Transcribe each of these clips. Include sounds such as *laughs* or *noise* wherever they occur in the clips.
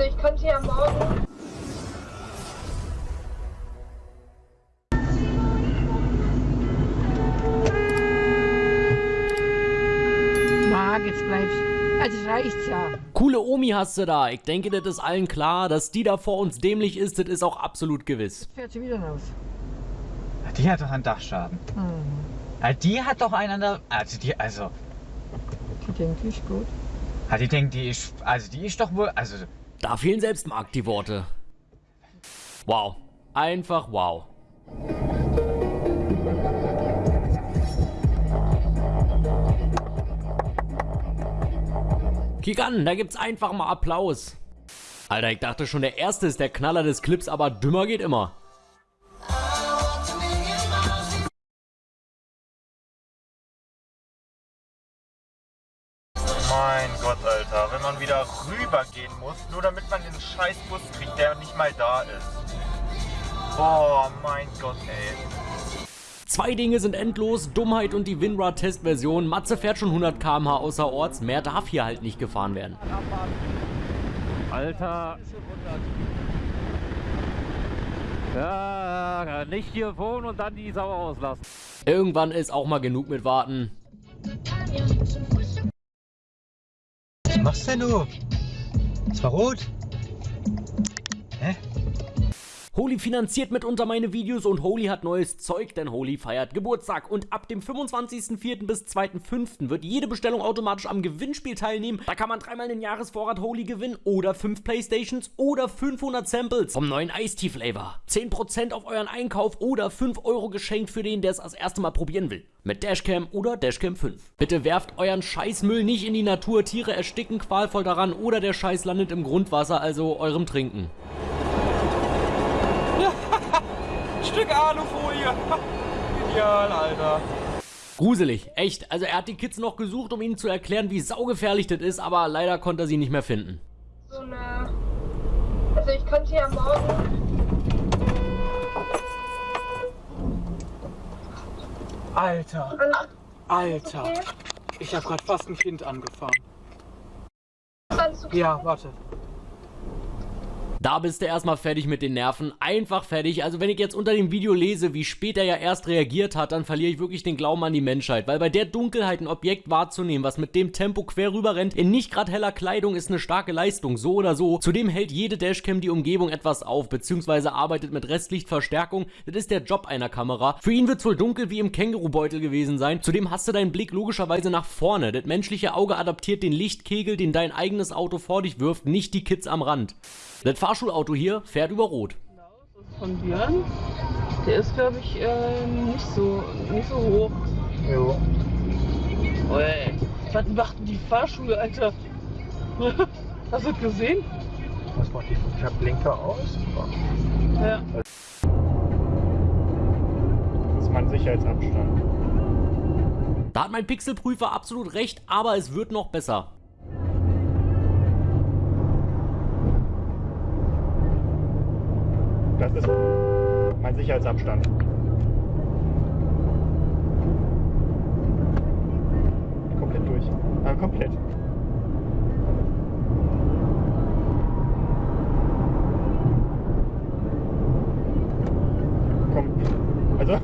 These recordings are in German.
Also ich könnte ja morgen. Marc, jetzt bleibst Also reicht's ja. Coole Omi hast du da. Ich denke, das ist allen klar. Dass die da vor uns dämlich ist, das ist auch absolut gewiss. Fährt sie wieder raus. Die hat doch einen Dachschaden. Mhm. Ah, Die hat doch einen an der. Also die, also. Die denkt, die ist gut. Die denkt, die ist. Also die ist doch wohl. Also. Da fehlen selbst Marc die Worte. Wow. Einfach wow. Kick an, da gibt's einfach mal Applaus. Alter, ich dachte schon, der erste ist der Knaller des Clips, aber dümmer geht immer. Mein Alter, wenn man wieder rübergehen muss, nur damit man den scheiß Bus kriegt, der nicht mal da ist. Boah, mein Gott, ey. Zwei Dinge sind endlos, Dummheit und die WinRAR-Testversion. Matze fährt schon 100 km/h außerorts, mehr darf hier halt nicht gefahren werden. Alter. Ja, nicht hier wohnen und dann die Sau auslassen. Irgendwann ist auch mal genug mit Warten. Machst denn du? Es war rot. Hä? Holy finanziert mitunter meine Videos und Holy hat neues Zeug, denn Holy feiert Geburtstag. Und ab dem 25.04. bis 2.05. wird jede Bestellung automatisch am Gewinnspiel teilnehmen. Da kann man dreimal den Jahresvorrat Holy gewinnen oder 5 Playstations oder 500 Samples vom neuen Ice-Tea Flavor. 10% auf euren Einkauf oder 5 Euro geschenkt für den, der es das erste Mal probieren will. Mit Dashcam oder Dashcam 5. Bitte werft euren Scheißmüll nicht in die Natur, Tiere ersticken qualvoll daran oder der Scheiß landet im Grundwasser, also eurem Trinken. Stück Alufolie. *laughs* Ideal, Alter. Gruselig, echt. Also er hat die Kids noch gesucht, um ihnen zu erklären, wie saugefährlich das ist, aber leider konnte er sie nicht mehr finden. So eine. Also ich könnte ja morgen. Alter. Alter. okay? Ich habe gerade fast ein Kind angefahren. Ja, warte. Da bist du erstmal fertig mit den Nerven. Einfach fertig. Also wenn ich jetzt unter dem Video lese, wie spät er ja erst reagiert hat, dann verliere ich wirklich den Glauben an die Menschheit. Weil bei der Dunkelheit ein Objekt wahrzunehmen, was mit dem Tempo quer rüber rennt, in nicht gerade heller Kleidung, ist eine starke Leistung. So oder so. Zudem hält jede Dashcam die Umgebung etwas auf, beziehungsweise arbeitet mit Restlichtverstärkung. Das ist der Job einer Kamera. Für ihn wird es wohl dunkel wie im Kängurubeutel gewesen sein. Zudem hast du deinen Blick logischerweise nach vorne. Das menschliche Auge adaptiert den Lichtkegel, den dein eigenes Auto vor dich wirft, nicht die Kids am Rand. Das Fahrschulauto hier fährt über Rot. Das ist von Björn. Der ist, glaube ich, ähm, nicht, so, nicht so hoch. Jo. Ui, was macht denn die Fahrschule, Alter? *laughs* Hast du das gesehen? Was macht die? Ich hab Blinker aus. Ja. Das ist mein Sicherheitsabstand. Da hat mein Pixelprüfer absolut recht, aber es wird noch besser. Das ist mein Sicherheitsabstand. Komplett durch. Ah, komplett. Komm. Also.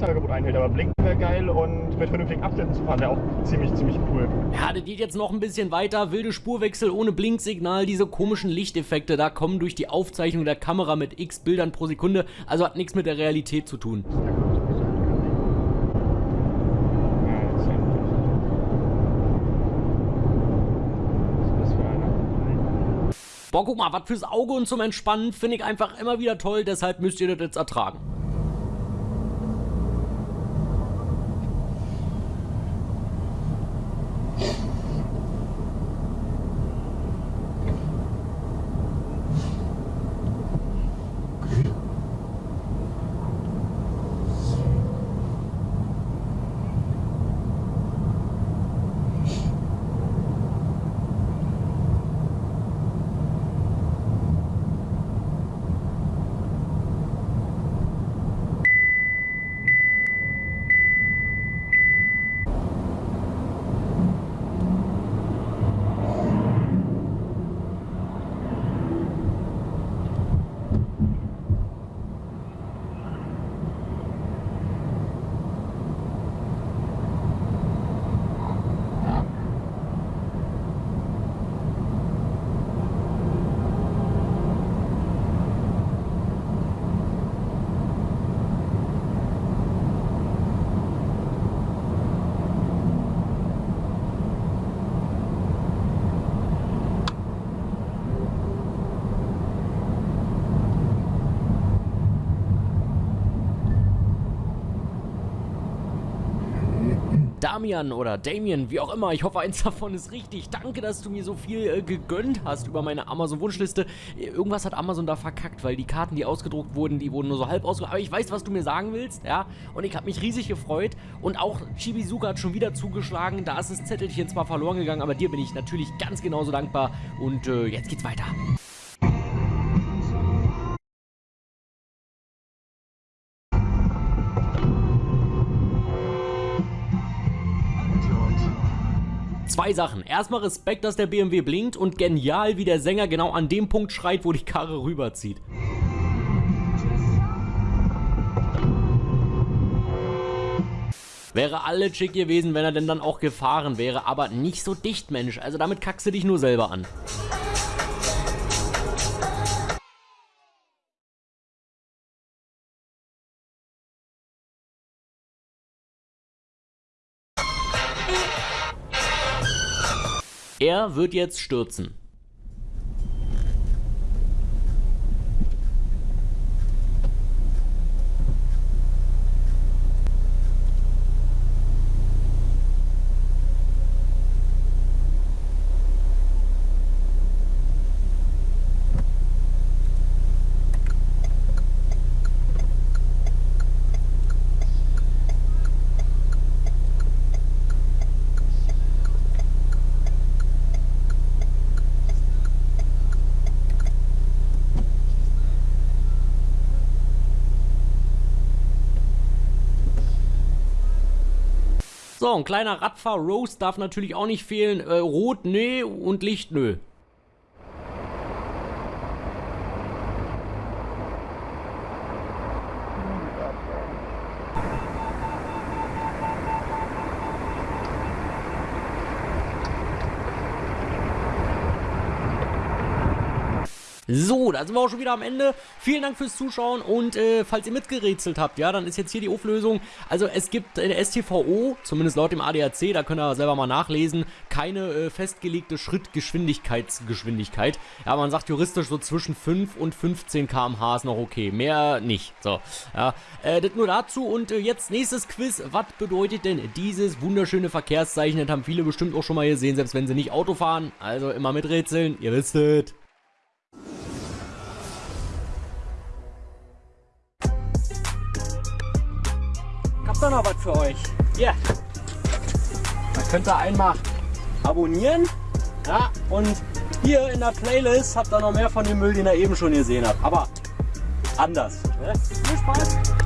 Rechtsangebot einhält, aber blinken wäre geil und mit vernünftigen Abständen zu fahren wäre auch ziemlich, ziemlich cool. Ja, das geht jetzt noch ein bisschen weiter. Wilde Spurwechsel ohne Blinksignal, diese komischen Lichteffekte, da kommen durch die Aufzeichnung der Kamera mit x Bildern pro Sekunde, also hat nichts mit der Realität zu tun. Boah, guck mal, was fürs Auge und zum Entspannen finde ich einfach immer wieder toll, deshalb müsst ihr das jetzt ertragen. Damian oder Damien, wie auch immer. Ich hoffe, eins davon ist richtig. Danke, dass du mir so viel äh, gegönnt hast über meine Amazon-Wunschliste. Irgendwas hat Amazon da verkackt, weil die Karten, die ausgedruckt wurden, die wurden nur so halb ausgedruckt. Aber ich weiß, was du mir sagen willst, ja. Und ich habe mich riesig gefreut. Und auch Chibizuka hat schon wieder zugeschlagen. Da ist das Zettelchen zwar verloren gegangen, aber dir bin ich natürlich ganz genauso dankbar. Und äh, jetzt geht's weiter. Zwei Sachen. Erstmal Respekt, dass der BMW blinkt und genial, wie der Sänger genau an dem Punkt schreit, wo die Karre rüberzieht. Wäre alle chick gewesen, wenn er denn dann auch gefahren wäre, aber nicht so dicht, Mensch. Also damit kackst du dich nur selber an. Er wird jetzt stürzen. So, ein kleiner Radfahr-Roast darf natürlich auch nicht fehlen. Äh, Rot, nee und Licht, nö. So, da sind wir auch schon wieder am Ende. Vielen Dank fürs Zuschauen und äh, falls ihr mitgerätselt habt, ja, dann ist jetzt hier die Auflösung. Also es gibt in der STVO, zumindest laut dem ADAC, da könnt ihr selber mal nachlesen, keine äh, festgelegte Schrittgeschwindigkeitsgeschwindigkeit. Ja, man sagt juristisch so zwischen 5 und 15 km/h ist noch okay, mehr nicht. So, ja, äh, das nur dazu und äh, jetzt nächstes Quiz. Was bedeutet denn dieses wunderschöne Verkehrszeichen? Das haben viele bestimmt auch schon mal gesehen, selbst wenn sie nicht Auto fahren. Also immer miträtseln, ihr wisst es. Hab da noch was für euch. Hier. Da könnt ihr einmal abonnieren. Ja, und hier in der Playlist habt ihr noch mehr von dem Müll, den ihr eben schon gesehen habt. Aber anders. Ne? Viel Spaß!